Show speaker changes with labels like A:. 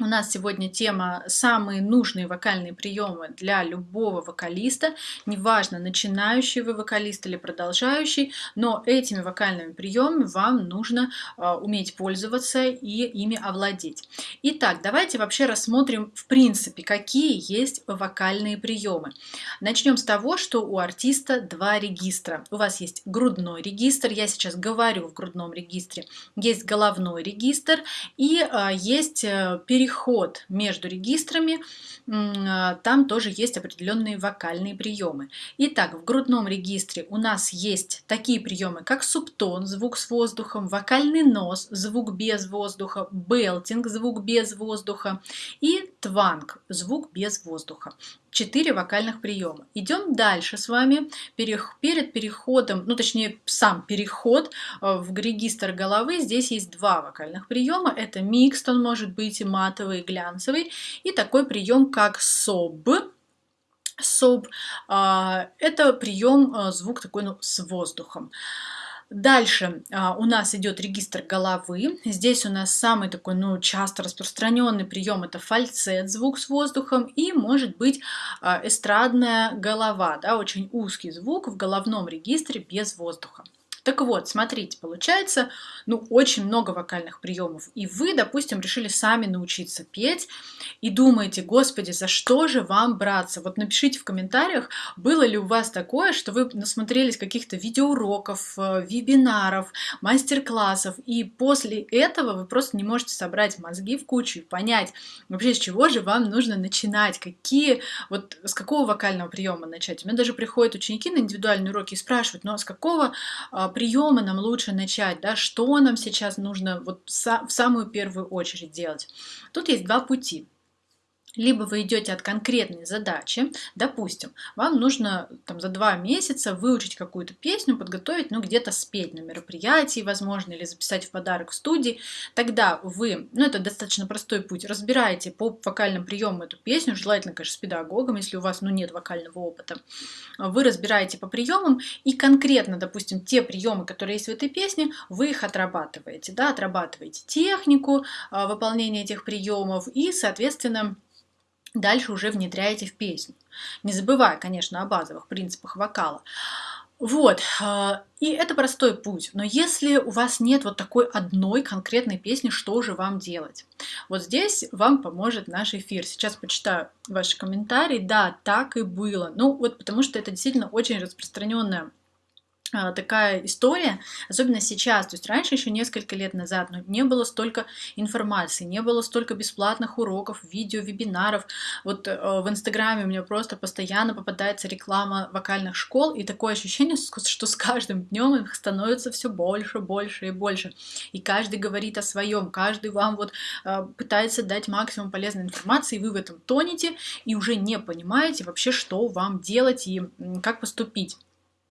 A: У нас сегодня тема «Самые нужные вокальные приемы для любого вокалиста». Неважно, начинающий вы вокалист или продолжающий, но этими вокальными приемами вам нужно э, уметь пользоваться и ими овладеть. Итак, давайте вообще рассмотрим в принципе, какие есть вокальные приемы. Начнем с того, что у артиста два регистра. У вас есть грудной регистр, я сейчас говорю в грудном регистре, есть головной регистр и э, есть переход переход между регистрами, а, там тоже есть определенные вокальные приемы. Итак, в грудном регистре у нас есть такие приемы, как субтон, звук с воздухом, вокальный нос, звук без воздуха, белтинг, звук без воздуха и тванг, звук без воздуха. 4 вокальных приема. Идем дальше с вами. Перед переходом, ну точнее сам переход э, в регистр головы, здесь есть два вокальных приема. Это микс, он может быть и матовый, и глянцевый. И такой прием, как соб. Соб – это прием, э, звук такой ну, с воздухом. Дальше а, у нас идет регистр головы. Здесь у нас самый такой, ну, часто распространенный прием это фальцет, звук с воздухом, и может быть а, эстрадная голова, да, очень узкий звук в головном регистре без воздуха. Так вот, смотрите, получается, ну, очень много вокальных приемов. И вы, допустим, решили сами научиться петь и думаете, господи, за что же вам браться? Вот напишите в комментариях, было ли у вас такое, что вы насмотрелись каких-то видеоуроков, э, вебинаров, мастер-классов, и после этого вы просто не можете собрать мозги в кучу и понять, вообще с чего же вам нужно начинать, какие, вот с какого вокального приема начать. У меня даже приходят ученики на индивидуальные уроки и спрашивают, ну а с какого а, приемы нам лучше начать, да, что нам сейчас нужно вот в самую первую очередь делать. Тут есть два пути. Либо вы идете от конкретной задачи, допустим, вам нужно там, за два месяца выучить какую-то песню, подготовить, ну где-то спеть на мероприятии, возможно, или записать в подарок в студии, тогда вы, ну это достаточно простой путь, разбираете по вокальным приемам эту песню, желательно, конечно, с педагогом, если у вас ну, нет вокального опыта, вы разбираете по приемам и конкретно, допустим, те приемы, которые есть в этой песне, вы их отрабатываете, да, отрабатываете технику а, выполнения этих приемов и, соответственно, дальше уже внедряете в песню. Не забывая, конечно, о базовых принципах вокала. Вот, а, и это простой путь, но если у вас нет вот такой одной конкретной песни, что же вам делать? Вот здесь вам поможет наш эфир. Сейчас почитаю ваши комментарии. Да, так и было. Ну вот потому что это действительно очень распространенная такая история, особенно сейчас, то есть раньше, еще несколько лет назад, ну, не было столько информации, не было столько бесплатных уроков, видео, вебинаров. Вот э, в Инстаграме у меня просто постоянно попадается реклама вокальных школ, и такое ощущение, что с каждым днем их становится все больше, больше и больше. И каждый говорит о своем, каждый вам вот э, пытается дать максимум полезной информации, и вы в этом тонете, и уже не понимаете вообще, что вам делать и как поступить.